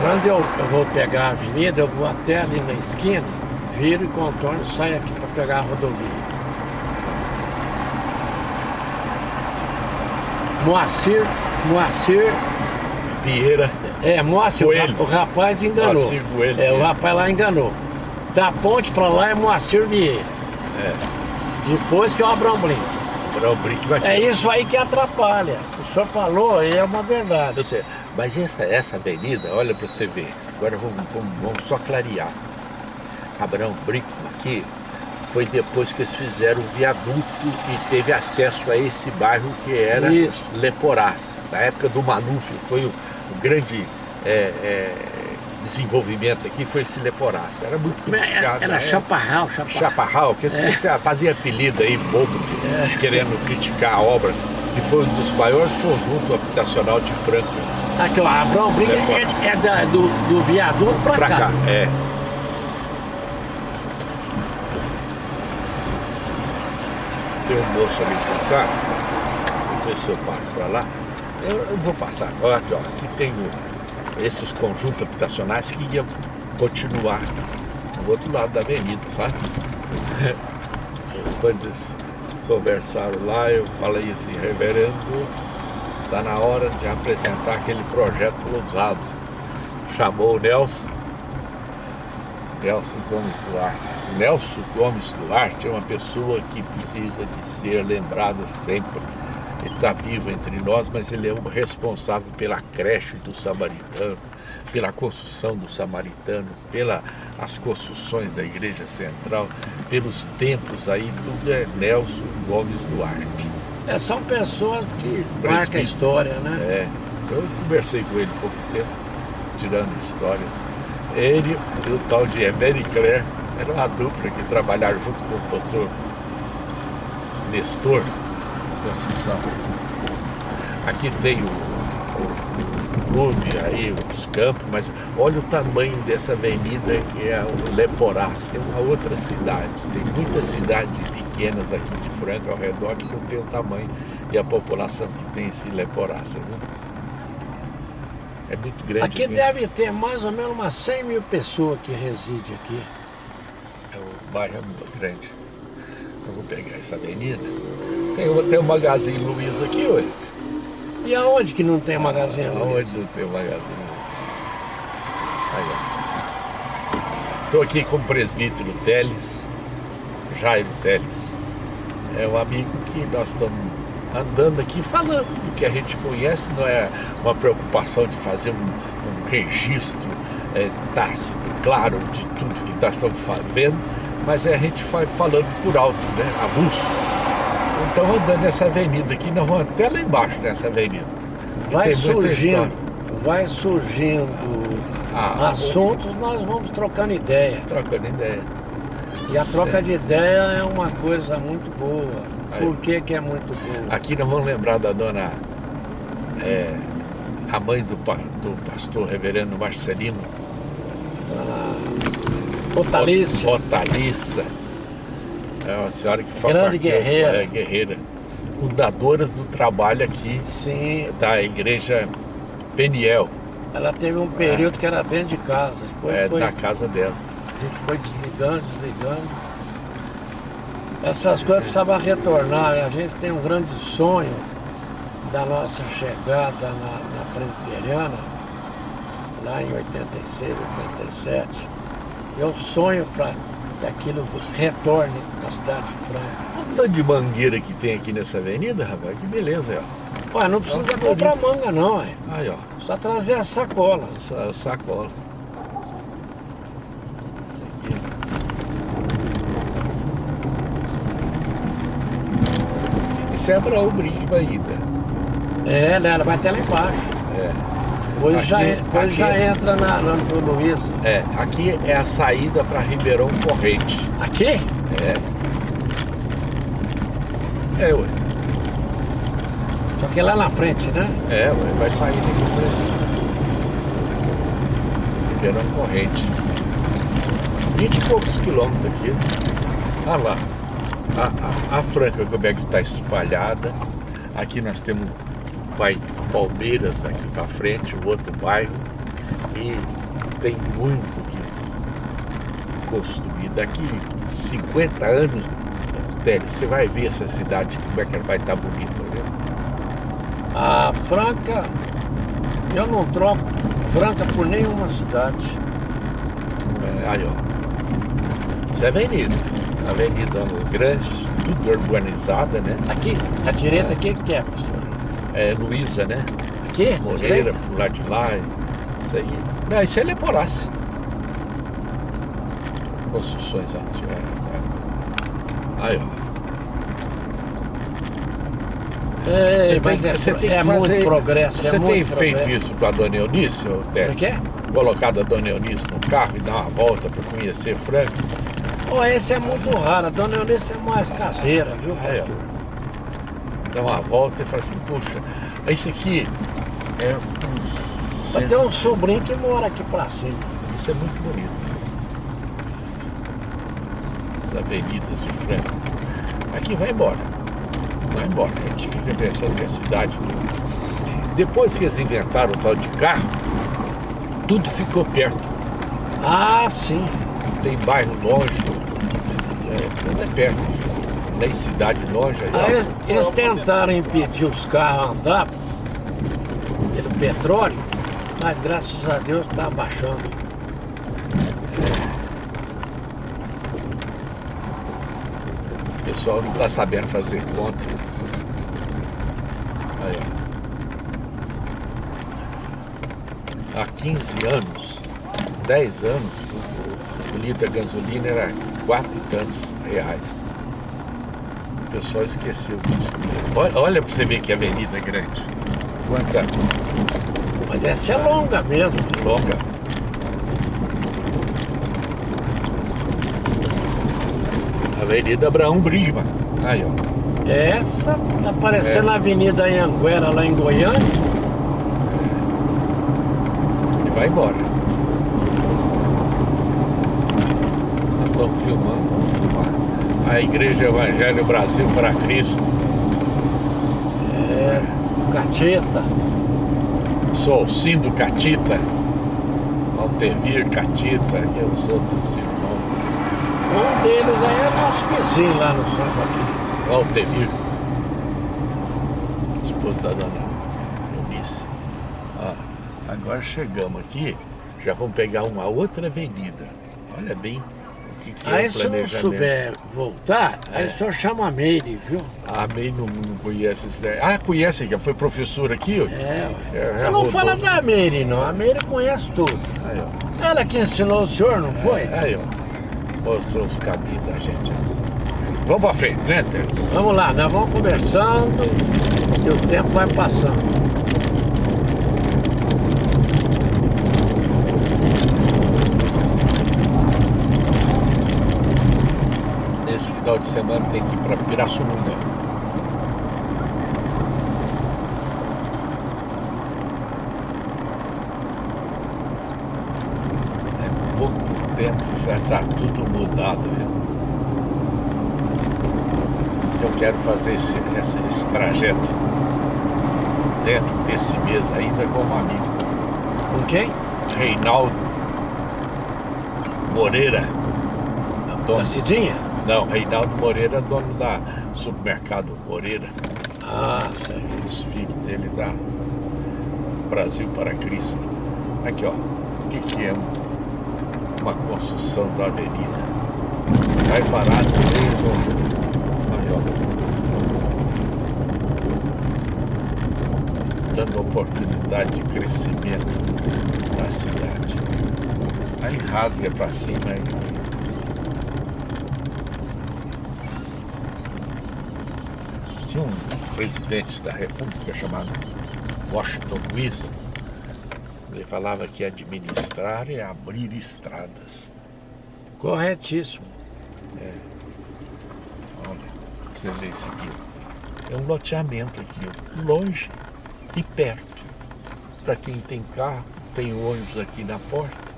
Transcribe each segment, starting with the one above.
Quando eu, eu vou pegar a avenida, eu vou até ali na esquina, viro e contorno e saio aqui para pegar a rodovia. Moacir, Moacir, Vieira. é, Moacir, o Coelho. o rapaz enganou. Moacir Coelho, é, o rapaz lá enganou. Da ponte para lá é Moacir Vieira. É. Depois que é o Abrão Brinco. O brinco É isso aí que atrapalha. O senhor falou e é uma verdade. Eu sei, mas essa, essa avenida, olha para você ver, agora vamos, vamos, vamos só clarear. Abraão Brito aqui foi depois que eles fizeram o viaduto e teve acesso a esse bairro que era Isso. Leporás. Na época do Manufio, foi o, o grande é, é, desenvolvimento aqui, foi esse Leporás. Era muito criticado. Era, era época. chaparral, chaparral. Chaparral, que É. fazia apelido aí, bobo, de- querendo criticar a obra, que foi um dos maiores conjuntos habitacional de Franca. Aqui, ó, Abrão Brinco é, é da- do, do viaduto Pra cá. cá, é. Tem um moço ali pra cá, deixa eu ver se eu passo pra lá. Eu, eu vou passar agora, aqui, ó, aqui tem o- esses conjuntos habitacionais que iam continuar no outro lado da avenida, sabe? Quando eles conversaram lá, eu falei assim, reverendo, está na hora de apresentar aquele projeto ousado. Chamou o Nelson, Nelson Gomes Duarte. Nelson Gomes Duarte é uma pessoa que precisa de ser lembrada sempre. Está vivo entre nós, mas ele é o responsável pela creche do Samaritano, pela construção do Samaritano, pelas construções da Igreja Central, pelos templos aí, tudo é Nelson Gomes Duarte. É, são pessoas que Presbítero. marcam a história, né? É, eu conversei com ele há pouco tempo, tirando histórias. Ele e o tal de Emery Clare era uma dupla que trabalharam junto com o doutor Nestor Aqui tem o, o clube aí, os campos, mas olha o tamanho dessa avenida que é o Leporás, é uma outra cidade. Tem muitas cidades pequenas aqui de Franca ao redor que não tem o tamanho e a população que tem esse Leporás, viu? É muito grande. Aqui deve ter mais ou menos umas 100 mil pessoas que residem aqui. É o bairro muito grande. Eu vou pegar essa avenida. Tem, tem o Magazine Luiza aqui, ué. E aonde que não tem magazine Luiza? Aonde não tem o Magazine Luiza? Aí, ó. Estou aqui com o presbítero Teles, Jairo Teles. É um amigo que nós estamos andando aqui falando do que a gente conhece, não é uma preocupação de fazer um, um registro é, tácito, claro, de tudo que nós estamos fa- vendo, mas é a gente vai falando por alto, né? Avulso. Então andando nessa avenida aqui, nós vamos até lá embaixo nessa avenida. Vai surgindo, vai surgindo Ah, assuntos, nós vamos trocando ideia. Trocando ideia. E a troca Certo. de ideia é uma coisa muito boa. Aí. Por que, que é muito boa? Aqui nós vamos lembrar da dona, é, a mãe do, do pastor reverendo Marcelino. Otalícia, Otalissa. É uma senhora que foi Grande guerreira. É, guerreira. Fundadoras do trabalho aqui sim, da igreja Peniel, ela teve um período que era dentro de casa. Depois é, foi, na casa dela. a gente foi desligando, desligando. Essas coisas precisavam retornar. e A gente tem um grande sonho da nossa chegada na, na Presbiteriana, lá em 86, 87. Eu sonho para que aquilo retorne na cidade de Franca. Olha o tanto de mangueira que tem aqui nessa avenida, rapaz. Que beleza, ó. Ué, não precisa Nossa, comprar bonito. manga não, é. Aí, ó. Só trazer a sacola. Essa sacola. Isso aqui. Isso é Abraão Brickman ainda. É, né, ela vai até lá embaixo. É. Depois, Aqui- já, depois aqui- já entra na, na Luiz. É, aqui é a saída para Ribeirão Corrente. Aqui? É. É, ué. Só que lá na frente, né? É, ué, vai sair daqui pra Ribeirão Corrente. 20 e poucos quilômetros aqui. Olha lá. A, a, a Franca como é que está espalhada. Aqui nós temos pai Palmeiras aqui para frente, o outro bairro. aqui tem muito que construir. Daqui 50 anos, Teles, você vai ver essa cidade, como é que ela vai estar bonita, viu? A Franca, eu não troco Franca por nenhuma cidade. É, aí, ó. Isso é avenida. Avenida Anos Grandes, tudo urbanizada, né? Aqui, à direita, o que que é, pastor? É Luísa, né? Aqui? Moreira, pro lado de lá. Isso aí. Não, isso é Leporace. Construções antigas. É, é. Aí, ó. É, Você mas tem- é, você tem é fazer- muito progresso, Você é tem muito feito progresso. isso com a Dona Eunice, ô Você quer? Colocado a Dona Eunice no carro e dar uma volta para conhecer Frank. Pô, esse é muito raro, a dona Eunice é mais caseira, viu, Aí, pastor? Dá uma volta e fala assim, puxa, esse aqui é um tenho um sobrinho que mora aqui pra cima. Isso é muito bonito. As avenidas de Franca. Aqui vai embora. Vai embora. A gente fica pensando que a cidade. Depois que eles inventaram o tal de carro, tudo ficou perto. Ah, sim. Tem bairro longe, é, tudo é perto. Nem cidade longe. Aí, eles, eles tentaram impedir os carros andar pelo petróleo, mas graças a Deus está abaixando. O pessoal não está sabendo fazer conta. Aí. Há 15 anos, 10 anos, o, litro de gasolina era 4 e tantos reais. O pessoal esqueceu disso. Olha, olha para você ver que avenida é grande. Quanta Mas essa é longa mesmo. longa. Avenida Abraão Brigman. Aí, ó. Essa tá parecendo É. a Avenida Anhanguera lá em Goiânia. E vai embora. Nós estamos filmando. A Igreja Evangelho Brasil para Cristo. É, Cateta. Sou Cindo Catita. Altevir Catita e os outros irmãos. Um deles aí é nosso vizinho lá no São Joaquim. Altevir. Esposa da dona agora chegamos aqui, já vamos pegar uma outra avenida. Olha bem que, que é Aí o se não souber voltar, aí É. o senhor chama a Meire, viu? A May não, não conhece esse daí. Ah, conhece, que foi professora aqui? ó. É. É, Você não fala da Meire, não. A Meire conhece tudo. Aí. Ela que ensinou o senhor, não foi? Aí, ó. Mostrou os caminhos da gente. Vamos pra frente, né, Tércio? Vamos lá, nós vamos conversando e o tempo vai passando. Nesse final de semana tem que ir pra Pirassununga. É, pouco tempo já está tudo mudado, viu? Eu quero fazer esse, esse, esse trajeto dentro desse mês ainda com um amigo, Com quem? Reinaldo Moreira. Da Cidinha? Não, Reinaldo Moreira, dono da supermercado Moreira. Ah, sei. Os filhos dele da Brasil para Cristo. Aqui, ó. O que, que é um- uma construção da avenida? Vai parar no meio do. Aí, ó. Dando oportunidade de crescimento da cidade. Aí rasga para cima aí. Tinha um presidente da República chamado Washington Luiz. Ele falava que administrar é abrir estradas. Corretíssimo. Olha, pra você ver isso aqui. É um loteamento aqui, longe e perto. Para quem tem carro, tem ônibus aqui na porta.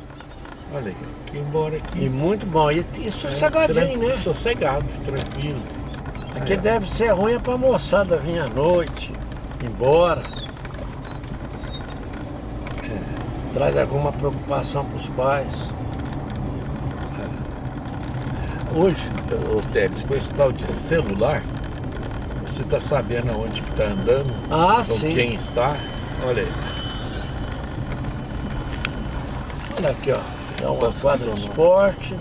Olha quem mora E aqui. muito bom. E, e é sossegadinho, tran- né? Sossegado, tranquilo. Aqui deve ser ruim é pra moçada vir à noite, embora. traz alguma preocupação para os pais. Hoje, ô Teres, com esse tal de celular, você está sabendo aonde que está andando, Ah, com sim. quem está. Olha aí. Olha aqui, ó. É uma Nossa quadra de esporte.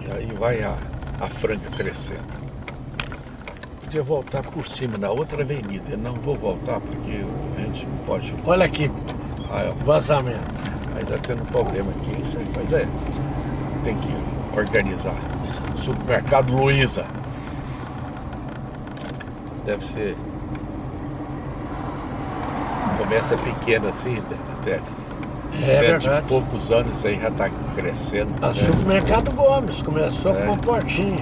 E aí vai a, a Franca crescendo. Podia voltar por cima na outra avenida. Eu não vou voltar porque a gente não pode. Olha aqui, Ah, ó, vazamento. tá tendo problema aqui, isso aí. Mas é, tem que organizar. Supermercado Luiza. Deve ser. Começa pequeno assim, Teres. É verdade. poucos anos isso aí já está crescendo. A né? Supermercado Gomes começou É. com uma portinha.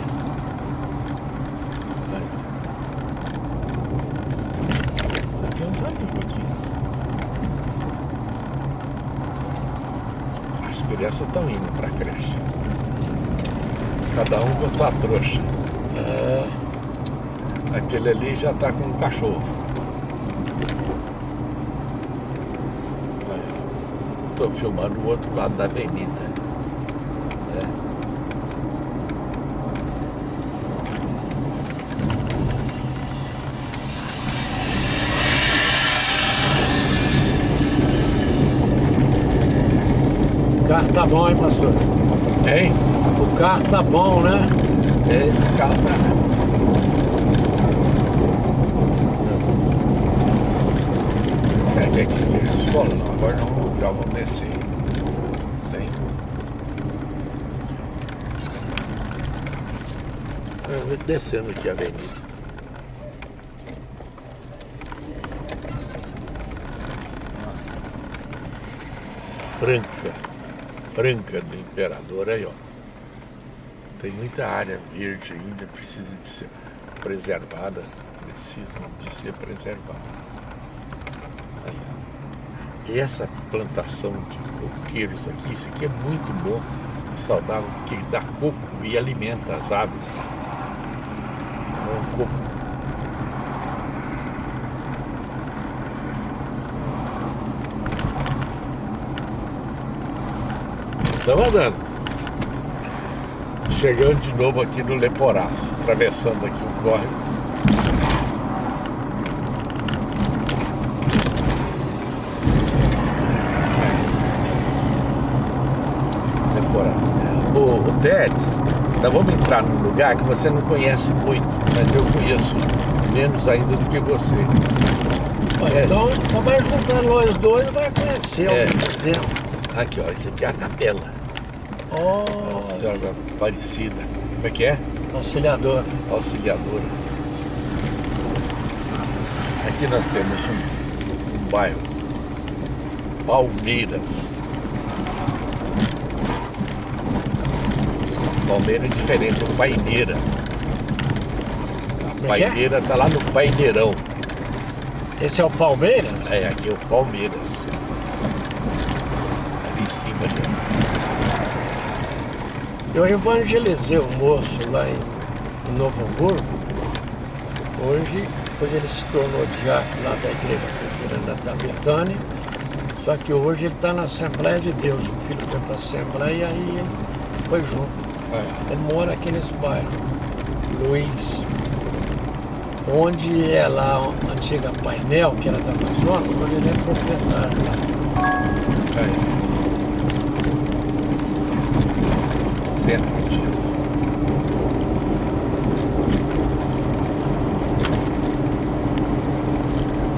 As crianças estão indo para a creche. Cada um com sua trouxa. É, Aquele ali já está com um cachorro. Estou filmando o outro lado da avenida. né? o carro tá bom, hein, pastor? Hein? O carro tá bom, né? Esse carro tá. Aqui é escola? Não, agora não, já vamos descer. Tem. Vou descendo aqui a avenida. Franca. Franca do Imperador aí, ó. Tem muita área verde ainda, precisa de ser preservada. Precisa de ser preservada. Essa plantação de coqueiros aqui, isso aqui é muito bom e saudável, porque dá coco e alimenta as aves. É um coco. Estamos andando. Chegando de novo aqui no Leporás, atravessando aqui o córrego. Leporás. O, o Teres, nós vamos entrar num lugar que você não conhece muito, mas eu conheço menos ainda do que você. É. Então, só vai juntando nós dois e vai conhecer É. ao. Aqui, ó, isso aqui é a capela. Ó, Nossa Senhora Aparecida. Como é que é? auxiliador. auxiliadora. Aqui nós temos um, um bairro, Palmeiras. Palmeira é diferente do Paineira. A é que é? Paineira tá lá no Paineirão. Esse é o Palmeiras? É, aqui é o Palmeiras. Ali em cima ali. Eu evangelizei um moço lá em, Novo Hamburgo. Hoje, depois ele se tornou diácono lá da igreja da Betânia. Só que hoje ele está na Assembleia de Deus. O filho foi para a Assembleia e aí ele foi junto. É. Ele mora aqui nesse bairro, Luiz. Onde é lá a antiga painel, que era da Amazônia, hoje ele é proprietário lá. Centro de.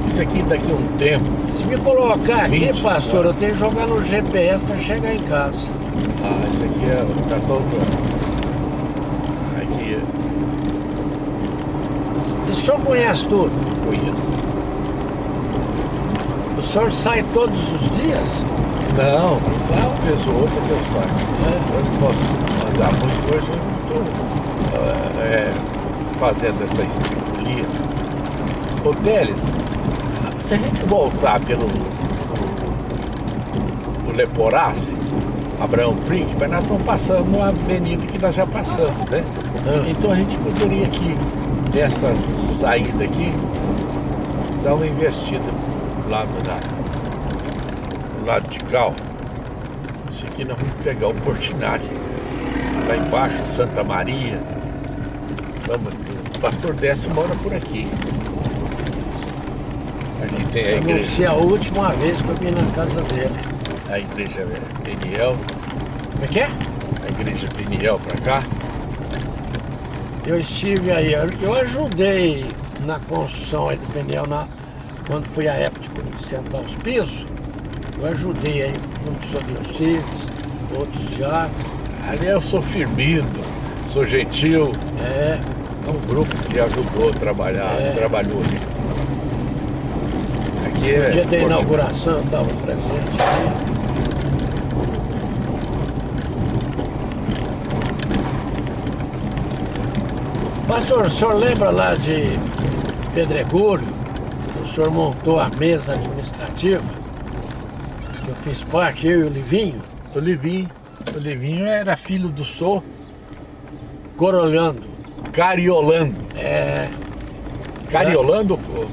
Isso aqui daqui a um tempo. Se me colocar aqui, 20 pastor, eu tenho que jogar no GPS para chegar em casa. Ah, isso aqui é o cartão do. Aqui O senhor conhece tudo? eu conheço. O senhor sai todos os dias? Não, lá uma pessoa, outra que eu saio. Eu não posso andar muito hoje, eu não estou fazendo essa estripulia. Ô Teles, se a gente voltar pelo o, o Leporace, Abraão Príncipe, nós estamos passando uma avenida que nós já passamos, né? Ah. Então a gente poderia aqui, nessa saída aqui, dar uma investida do lado da. Do lado de Cal. Isso aqui nós vamos pegar o Portinari. Lá embaixo, Santa Maria. Vamos, o pastor Décio mora por aqui. Aqui tem a Eu não igreja. sei a última vez que eu vim na casa dele. A igreja Peniel. Como é que é? A igreja Peniel pra cá. Eu estive aí, eu- ajudei na construção aí do pneu na, quando foi a época de sentar os pisos. Eu ajudei aí, o Diocides, outros já. Ali eu sou firmino, sou gentil. É, É um grupo que ajudou a trabalhar, É. trabalhou ali. Aqui é. no dia da inauguração eu estava presente. Pastor, o senhor lembra lá de Pedregulho? O senhor montou a mesa administrativa? Eu fiz parte, eu e o Livinho, O Livinho. O Livinho era filho do Sou corolhando. Cariolando. É, Cariolando, pô.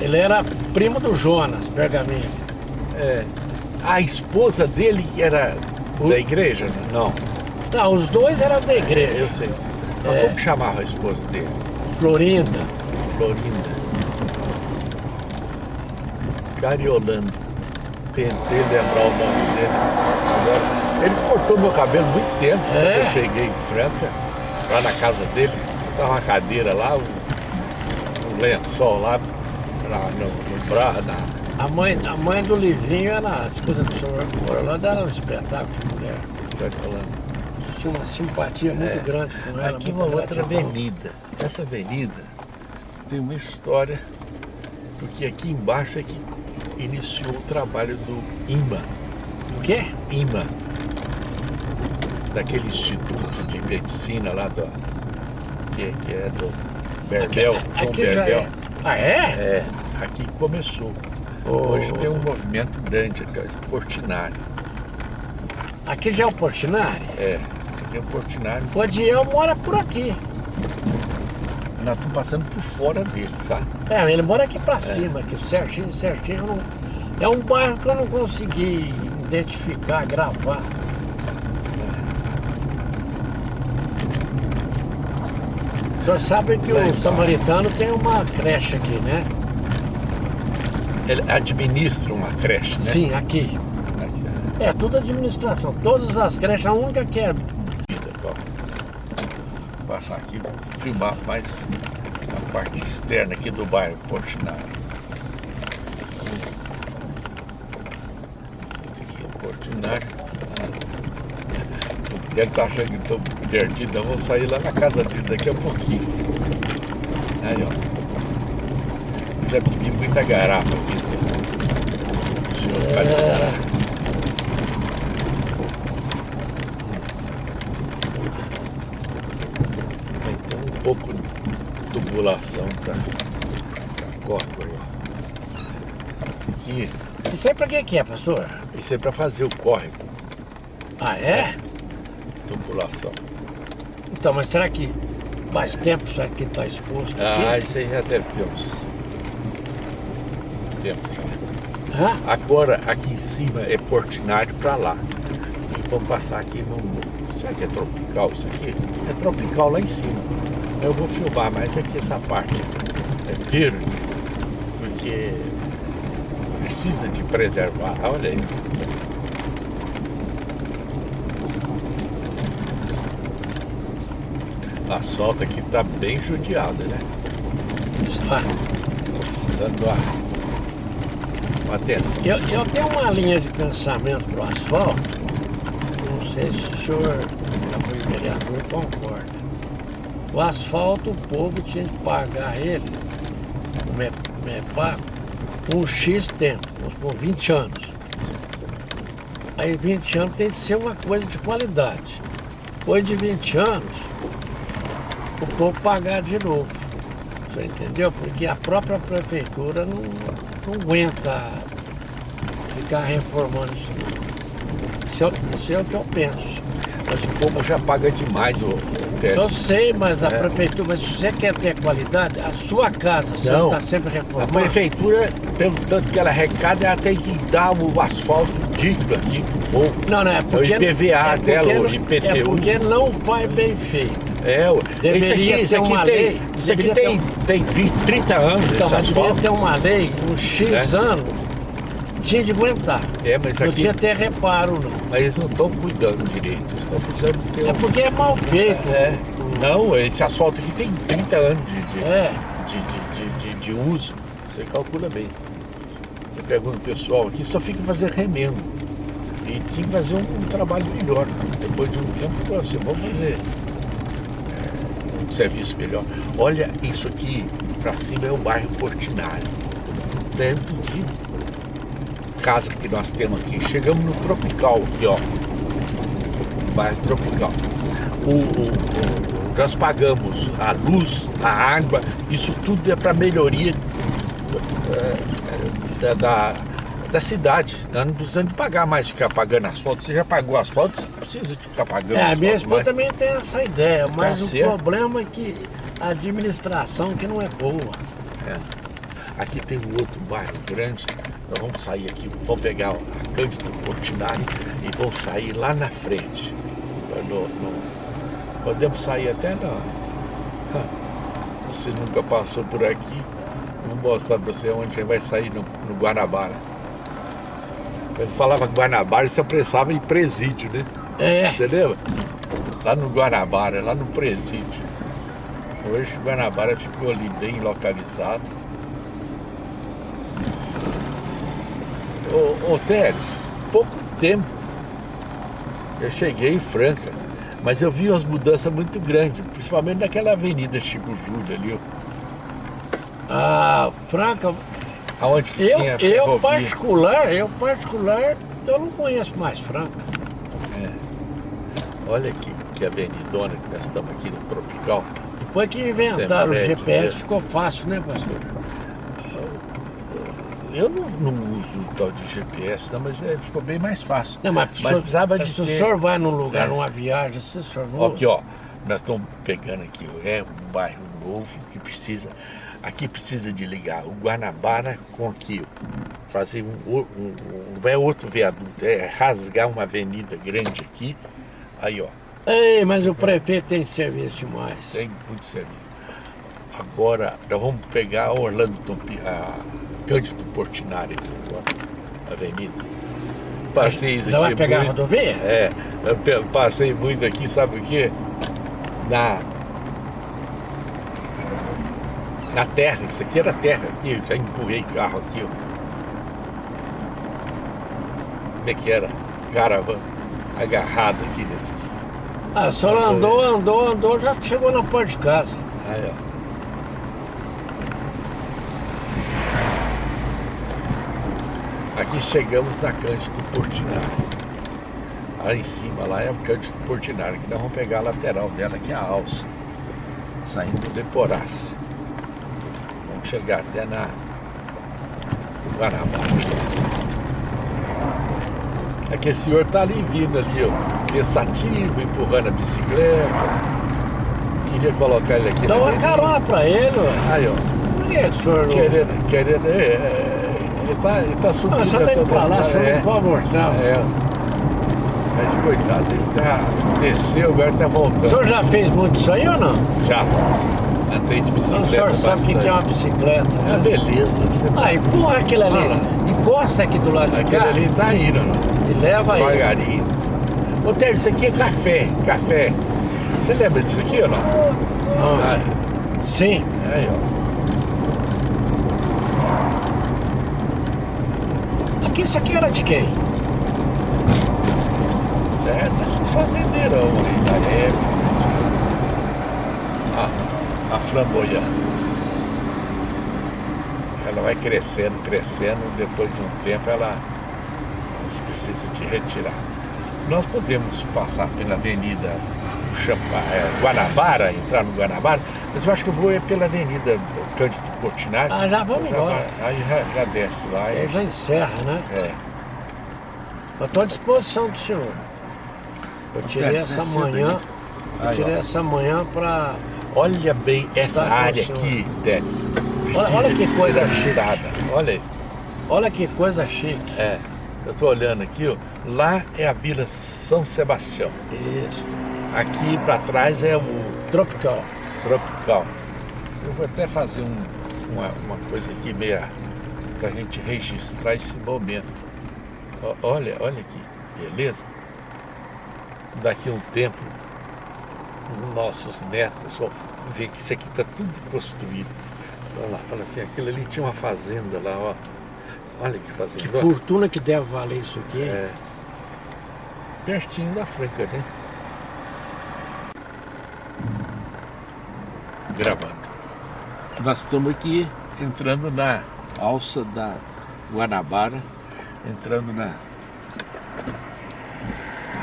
ele era primo do Jonas Bergamini. É. A esposa dele era da igreja? Não. Não, os dois eram da igreja. Eu sei. É. como que chamava a esposa dele? Florinda. Florinda. Cariolando. Tentei lembrar o nome dele. Agora, ele cortou meu cabelo muito tempo É? quando eu cheguei em Franca, lá na casa dele. Tava uma cadeira lá, um, um lençol lá, no, no bra, na, A mãe, a mãe do Livinho era a esposa do senhor Orlando, era um espetáculo de mulher. Cariolando. Tinha uma simpatia muito É. grande com ela. Aqui uma outra avenida. Essa avenida tem uma história, porque aqui embaixo é que iniciou o trabalho do IMA. O quê? IMA, daquele instituto de medicina lá do, que, que é do Berdel, João Aqui Berdel. é. Ah, é? É, aqui começou. Oh. Hoje tem um movimento grande, é Portinari. Aqui já é o Portinari? É, aqui é o Portinari. O Adiel mora por aqui. Nós estamos passando por fora dele, sabe? É, ele mora aqui pra cima, aqui certinho, certinho. não- É um bairro que eu não consegui identificar, gravar. O senhor sabe que o embaixo. samaritano tem uma creche aqui, né? Ele administra uma creche, né? Sim, aqui. Aqui, É tudo administração. Todas as creches, a única que é. Passar aqui, filmar mais a parte externa aqui do bairro Portinari. Esse aqui é o Portinari. Ele tá achando que estou perdido, eu vou sair lá na casa dele daqui a pouquinho. Aí, ó. Já bebi muita garrafa aqui. do Senhor Calicara. Tem tem um pouco de tubulação para corpo aí. Aqui, Isso aí pra que que é, pastor? isso é para fazer o córrego, Ah, é? tubulação. Então, mas será que faz tempo isso aqui tá exposto Ah, aqui? isso aí já deve ter uns tempo já. Hã? Agora, aqui em cima é Portinari para lá. E vamos passar aqui no... Será que é tropical isso aqui? É tropical lá em cima. Eu vou filmar mais aqui essa parte. É verde, porque precisa de preservar. Olha aí. O asfalto aqui tá bem judiado, né? Está. Precisando uma atenção. Eu, eu tenho uma linha de pensamento pro asfalto. Não sei se o senhor, vereador, concorda. O asfalto, o povo tinha que pagar ele, o Me- MEPAC, um X tempo, supor, 20 anos. Aí 20 anos tem que ser uma coisa de qualidade. Depois de 20 anos, o povo pagar de novo. Você entendeu? Porque a própria prefeitura não, não aguenta ficar reformando isso. Isso é, isso é o que eu penso. Mas o povo já paga demais o, Teles. Eu sei, mas a É. prefeitura, mas se você quer ter qualidade, a sua casa, você Não. está sempre A reformando. prefeitura, pelo tanto que ela arrecada, ela tem que dar o asfalto digno aqui povo. Não, não, é porque... IPVA é porque dela, o não- IPTU. É porque não vai bem feito. É. Deveria isso aqui, isso aqui uma tem, lei, isso aqui deveria tem, tem 20, 30 anos Então, mas asfalto. ter uma lei, uns X É. anos, tinha de aguentar. É, mas Não aqui tinha ter reparo, não. mas eles não estão cuidando direito. Ter É porque é mal feito. É. Não, esse asfalto aqui tem 30 anos de, de, É. de, de, uso. Você calcula bem. Você pergunta o pessoal aqui, só fica fazer remendo. E tinha que fazer um, um trabalho melhor. Depois de um tempo, você vamos fazer é, um serviço melhor. Olha, isso aqui pra cima é o bairro Portinari. Tanto de casa que nós temos aqui. Chegamos no Tropical aqui, ó. Bairro Tropical. O, o- o- nós pagamos a luz, a água, isso tudo é para melhoria é, é, da, da, da cidade. Nós não precisamos de pagar mais, ficar pagando asfalto. Você já pagou asfalto, você não precisa de ficar pagando É, a minha asfalto esposa também tem essa ideia, mas Tá o certo. problema é que a administração que não é boa. É. Aqui tem um outro bairro grande. Nós vamos sair aqui, vamos pegar a Cândido Portinari e vamos sair lá na frente. No- no- podemos sair até na. Você nunca passou por aqui. Vou mostrar para você onde a gente vai sair no, no Guanabara. Eles falavam Guanabara e se apressava em presídio, né? É, Você lembra? Lá no Guanabara, lá no presídio. Hoje o Guanabara ficou ali bem localizado. Ô, ô Teres, pouco tempo eu cheguei em Franca, mas eu vi umas mudanças muito grandes, principalmente naquela avenida Chico Júlio ali, ó, a Franca, aonde que eu, tinha eu particular, eu particular, eu não conheço mais Franca. Olha que, que avenidona que nós estamos aqui no Tropical. Depois que inventaram o é, GPS é. ficou fácil, né, pastor? Eu não, não uso o tal de GPS, não, mas é, ficou bem mais fácil. Não, mas, Mas senhor- precisava de se o ter- senhor vai num lugar, É. numa viagem, se o senhor não Aqui, ó, nós estamos pegando aqui, é um bairro novo que precisa, aqui precisa de ligar o Guanabara com aqui, fazer um, um- um- não é outro viaduto, é rasgar uma avenida grande aqui, aí ó, Ei, mas o prefeito tem serviço demais. tem muito serviço. Agora, nós vamos pegar a Orlando, Tompi- a Cândido Portinari a avenida. Passei isso aqui pegar a muito- rodovia? É, passei muito aqui, sabe o quê? Na. Na terra, isso aqui era terra aqui, eu já empurrei carro aqui, ó. Como é que era? Caravana agarrado aqui nesses. Ah, Mas, andou, andou, andou, já chegou na porta de casa. Aí, ó. Aqui chegamos na Cândido Portinari. Lá em cima, lá é o Cândido Portinari, que nós vamos pegar a lateral dela, que é a alça. Saindo do Deporás. Vamos chegar até na Guanabara. É que esse senhor tá ali vindo ali, ó, pensativo, empurrando a bicicleta. Queria colocar ele aqui Dá uma carona pra ele. Aí, ó. Por que o senhor não... Querendo, querendo. É, é, ele, tá, ele tá subindo. Ah, só que toda pra lá, o senhor é, não pode mostrar. é. Mas coitado, ele tá. Desceu, agora tá O voltando. senhor já fez muito isso aí ou não? Já. Andei de o bicicleta. senhor sabe o que é uma bicicleta. É uma né? beleza. Você tá- Ah, empurra aquele ali. Ah. Encosta aqui do lado de Aquele cá ali tá indo, né? e leva aí. devagarinho. Ô, Tércio, isso aqui é café. Café. Você lembra disso aqui ou não? Onde? Sim. Aí, ó. Aqui, isso aqui era de quem? Certo, esses fazendeiros aí da época. A, a flamboyante. Ela vai crescendo, crescendo, depois de um tempo ela se precisa de retirar. Nós podemos passar pela avenida Champa, é, Guanabara, entrar no Guanabara, mas eu acho que eu vou é pela avenida Cândido Portinari. Ah, já vamos Já embora. vai- Aí já, já desce lá. Aí E, já encerra, né? é. Eu estou à disposição do senhor. Eu tirei Quero, essa manhã. Eu tirei essa manhã para Olha bem essa Tá, área aqui, Teles. Olha- olha que coisa chique. agitada. Olha aí. Olha que coisa chique. É, eu estou olhando aqui, ó. Lá é a Vila São Sebastião. Isso. Aqui para trás é o Tropical. Tropical. Eu vou até fazer um- uma, uma coisa aqui meia para a gente registrar esse momento. Ó, Olha, olha que beleza. Daqui um tempo, nossos netos vão ver que isso aqui está tudo construído. Olha lá, fala assim, aquilo ali tinha uma fazenda lá, ó. Olha que fazenda. Que fortuna que deve valer isso aqui. hein? É. Pertinho da Franca, né? Gravando. Nós estamos aqui entrando na alça da Guanabara, entrando na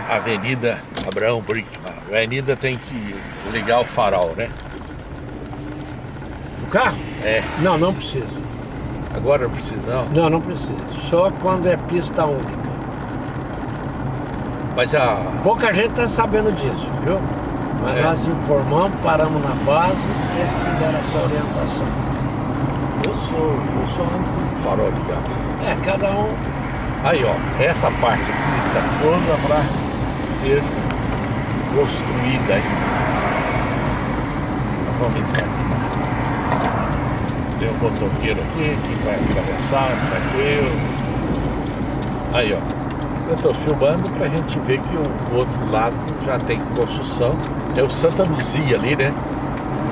Avenida Abraão Brickman. A avenida tem que ligar o farol, né? O carro? É. Não, não precisa. Agora não precisa não. Não, não precisa. Só quando é pista única. Mas a. Pouca gente está sabendo disso, viu? Mas É. nós informamos, paramos na base, eles que deram essa orientação. Eu sou. Eu sou o farol ligado. É, cada um. Aí, ó, essa parte aqui está toda para ser construída aí. Então, vamos entrar aqui. Tem um motoqueiro aqui que vai atravessar, tranquilo. Aí, ó. Eu estou filmando para a gente ver que o outro lado já tem construção. É o Santa Luzia ali, né?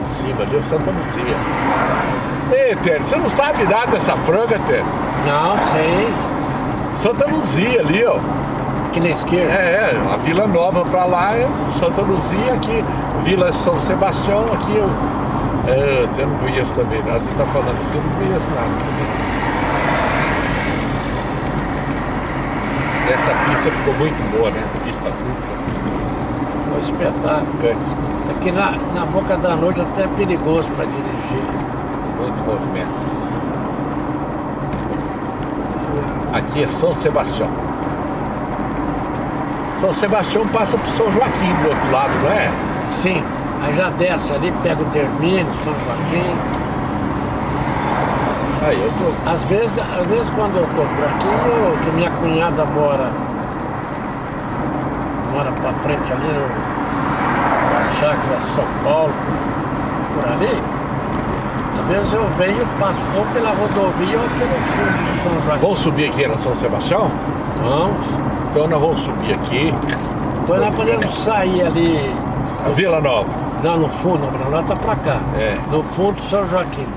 Em cima ali é o Santa Luzia. Ei, Ter, você não sabe nada dessa franga, Ter? Não, sei. Santa Luzia ali, ó. Aqui na esquerda. É, é, a Vila Nova pra lá é Santa Luzia, aqui Vila São Sebastião, aqui eu, é, eu não conheço também, né? Você tá falando assim, eu não conheço nada também. Essa pista ficou muito boa, né? Pista dupla, Foi espetáculo. Isso aqui na, na boca da noite até é perigoso para dirigir. muito movimento. Aqui é São Sebastião. São Sebastião passa pro São Joaquim do outro lado, não é? Sim. Aí já desce ali, pega o Termínio, São Joaquim. Aí eu tô. Às vezes, às vezes quando eu tô por aqui, eu, que minha cunhada mora mora pra frente ali no, na chácara São Paulo, por ali. Às vezes eu venho, passo ou pela rodovia ou pelo fundo do São Joaquim. Vamos subir aqui na São Sebastião? Vamos. Então nós vamos subir aqui. Então nós podemos sair ali. A Vila Nova. Não, no fundo, não, lá tá pra cá. É. No fundo do São Joaquim.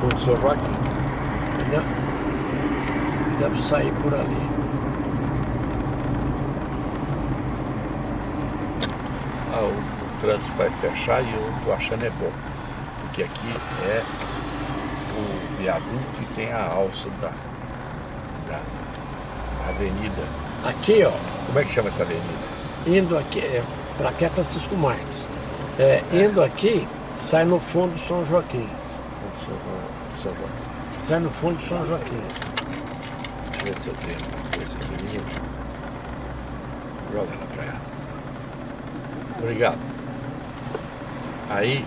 Fundo São Joaquim. Entendeu? Deve sair por ali. Ah, o, o trânsito vai fechar e eu tô achando é bom. Porque aqui é o viaduto e tem a alça da, da avenida. Aqui, ó, Como é que chama essa avenida? indo aqui, é, pra cá é Francisco Marques. É, indo aqui, sai no fundo do São Joaquim. São, Jo- São Joaquim. Sai no fundo do São Joaquim. Deixa eu ver se eu tenho esse menino. Joga lá pra ela. Obrigado. Aí,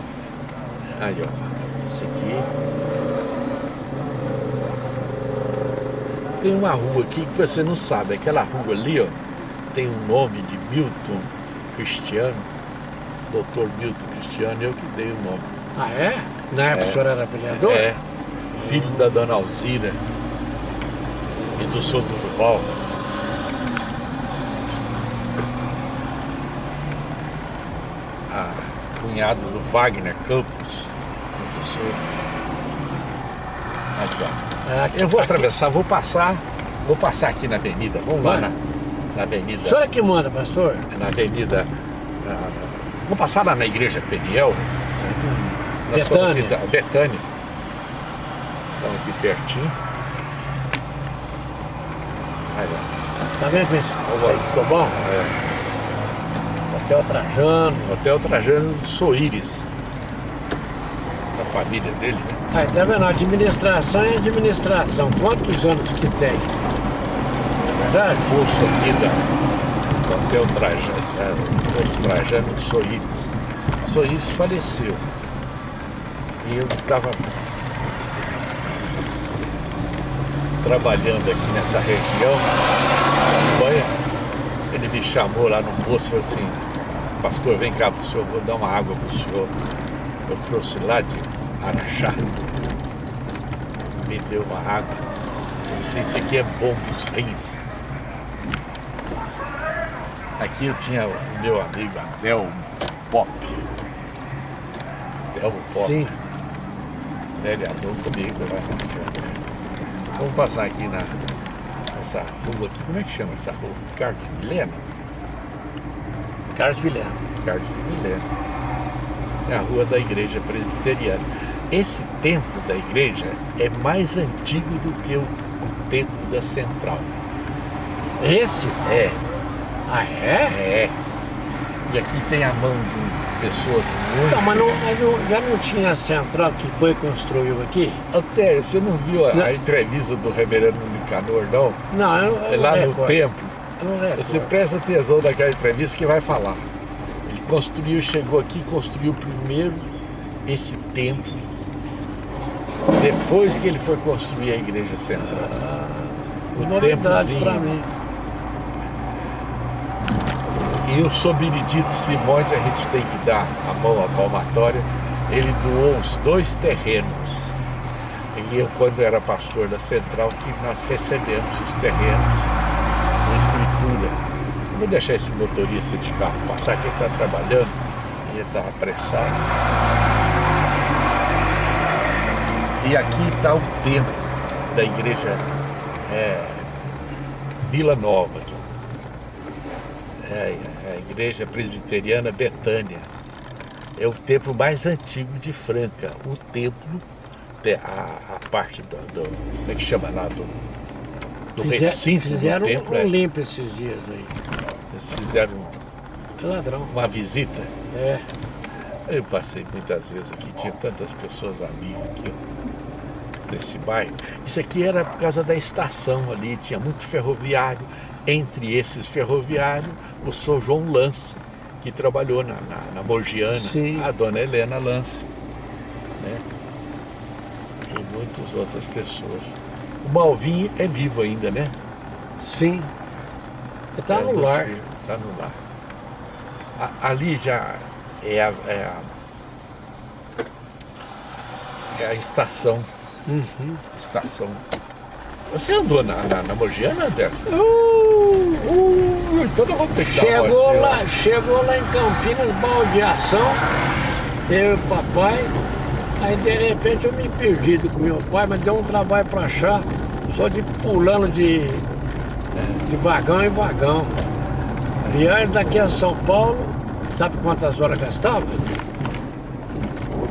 aí ó, esse aqui. Tem uma rua aqui que você não sabe. Aquela rua ali, ó, tem um nome de Milton Cristiano. Doutor Milton Cristiano, eu que dei o nome. Ah, é? Na época o senhor era vereador? É, filho da dona Alzira e do senhor Durval. A cunhada do Wagner Campos, professor. Aqui, ó. É, aqui- Eu vou aqui. atravessar, vou passar, vou passar aqui na avenida. Vamos lá Vai. na, na avenida. senhor é que manda, pastor? Na avenida. ah, vou passar lá na igreja Peniel. Estamos Betânia. aqui, Betânia. Estamos aqui pertinho. Aí, ó. Tá vendo lá. ficou bom? É, Hotel Trajano. Hotel Trajano Soíris. Da família dele, né? Aí, tá vendo? Administração é administração. Quantos anos que tem? Não é verdade? Posto aqui da do Hotel Trajano. Trajano Soíris. Soíris faleceu. E eu estava trabalhando aqui nessa região, na Espanha. Ele me chamou lá no posto e falou assim, pastor, vem cá pro senhor, vou dar uma água pro senhor. Eu trouxe lá de Araxá. Me deu uma água. Eu disse, isso aqui é bom pros rins. Aqui eu tinha o meu amigo Abel Pop. Abel Pop. Sim. Vereador comigo lá na frente. Vamos passar aqui na, nessa rua aqui. Como é que chama essa rua? Carlos Vilhena? Carlos Vilhena. Carlos Vilhena. É a rua da igreja presbiteriana. Esse templo da igreja é mais antigo do que o, o templo da central. Esse? É, Ah, é? é. E aqui tem a mão de pessoas muito. Não, mas, não, mas não- já não tinha a central que foi construiu aqui? Até, você não viu a, Não. a entrevista do reverendo Nicanor, não? Não, eu, eu É lá não no templo. Recordo. Você presta atenção naquela entrevista que vai falar. Ele construiu, chegou aqui, construiu primeiro esse templo. Depois que ele foi construir a igreja central. O Novidade templozinho. pra mim. E o sob Benedito Simões, a gente tem que dar a mão à palmatória, ele doou os dois terrenos. E eu, quando era pastor da Central, que nós recebemos os terrenos com escritura. Vou deixar esse motorista de carro passar, que ele está trabalhando, ele está apressado. E aqui está o templo da igreja é, Vila Nova. É, é a igreja presbiteriana Betânia. É o templo mais antigo de Franca. O templo, te- a, a parte do, do- Como é que chama lá? Do, do Fizer- recinto fizeram do templo. um é. limpo esses dias aí. Eles fizeram É ladrão. uma visita. É. Eu passei muitas vezes aqui, tinha tantas pessoas amigas aqui, nesse bairro. Isso aqui era por causa da estação ali, tinha muito ferroviário. Entre esses ferroviários, o Sr. João Lance, que trabalhou na, na, na Morgiana, Sim. a dona Helena Lance, né? E muitas outras pessoas. O Malvin é vivo ainda, né? Sim. Ele tá É no lar. filho, Tá no lar. A- ali já é a, é a, é a estação. Uhum. Estação. Você andou na, na, na Mogiana? Uh, Uh, então ter que dar uma chegou lá, chegou lá em Campinas, baldeação, eu e o papai. Aí de repente eu me perdi com meu pai, mas deu um trabalho pra achar, só de pulando de, de vagão em vagão. Viagem daqui a São Paulo, sabe quantas horas gastava?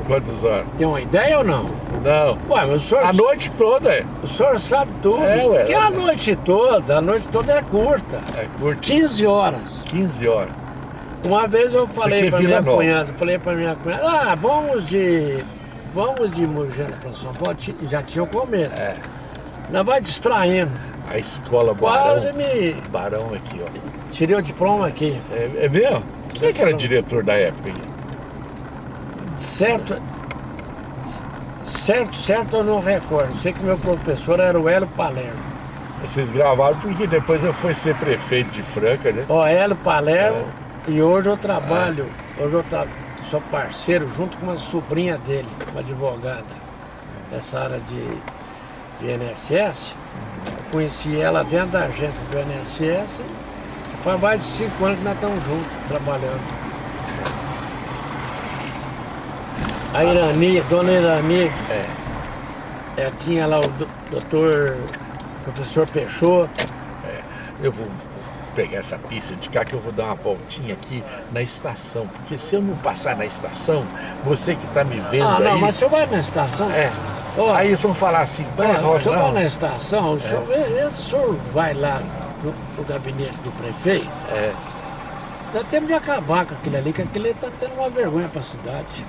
Quantas horas? Tem uma ideia ou não? Não. Ué, mas o senhor, A noite toda é. o senhor sabe tudo. É, ué. que a noite toda, a noite toda é curta. É curto. 15 horas. 15 horas. Uma vez eu falei é pra minha Nova. cunhada, falei pra minha cunhada, ah, vamos de. Vamos de Mugena pra São Paulo, já tinha com medo. É. Nós vai distraindo. A escola Quase Barão. me Barão aqui, ó. tirei o diploma aqui. É, é mesmo? Quem é que era o diretor da época aqui? Certo. Certo, certo eu não recordo. Sei que meu professor era o Hélio Palermo. Vocês gravaram porque depois eu fui ser prefeito de Franca, né? Ó, Hélio Palermo, É. e hoje eu trabalho, hoje eu tra... sou parceiro junto com uma sobrinha dele, uma advogada, nessa área de, de INSS. Eu conheci ela dentro da agência do INSS, faz mais de cinco anos que nós estamos juntos, trabalhando. A Irani, dona Irani, É. é, tinha lá o do- doutor, professor Peixoto, Eu vou pegar essa pista de cá que eu vou dar uma voltinha aqui na estação. Porque se eu não passar na estação, você que está me vendo Ah, não, aí. mas o senhor vai na estação? É. Ó, Aí eles vão falar assim, Ó, vai, o senhor vai não. na estação, o senhor, esse senhor vai lá no, no gabinete do prefeito, É. nós temos de acabar com aquilo ali, que aquilo ali está tendo uma vergonha para a cidade.